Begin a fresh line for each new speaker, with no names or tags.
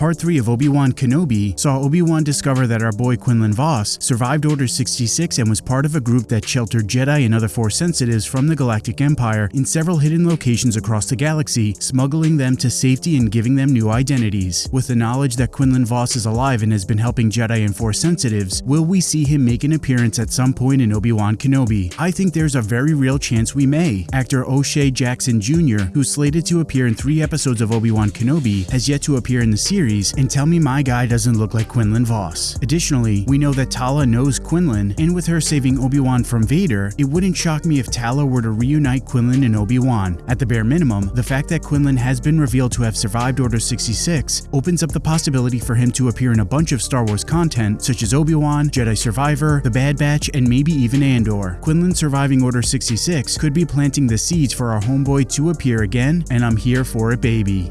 Part 3 of Obi-Wan Kenobi saw Obi-Wan discover that our boy Quinlan Vos survived Order 66 and was part of a group that sheltered Jedi and other Force sensitives from the Galactic Empire in several hidden locations across the galaxy, smuggling them to safety and giving them new identities. With the knowledge that Quinlan Vos is alive and has been helping Jedi and Force sensitives, will we see him make an appearance at some point in Obi-Wan Kenobi? I think there's a very real chance we may. Actor O'Shea Jackson Jr., who's slated to appear in three episodes of Obi-Wan Kenobi, has yet to appear in the series, and tell me my guy doesn't look like Quinlan Vos. Additionally, we know that Tala knows Quinlan, and with her saving Obi-Wan from Vader, it wouldn't shock me if Tala were to reunite Quinlan and Obi-Wan. At the bare minimum, the fact that Quinlan has been revealed to have survived Order 66 opens up the possibility for him to appear in a bunch of Star Wars content such as Obi-Wan, Jedi Survivor, The Bad Batch, and maybe even Andor. Quinlan surviving Order 66 could be planting the seeds for our homeboy to appear again, and I'm here for it baby.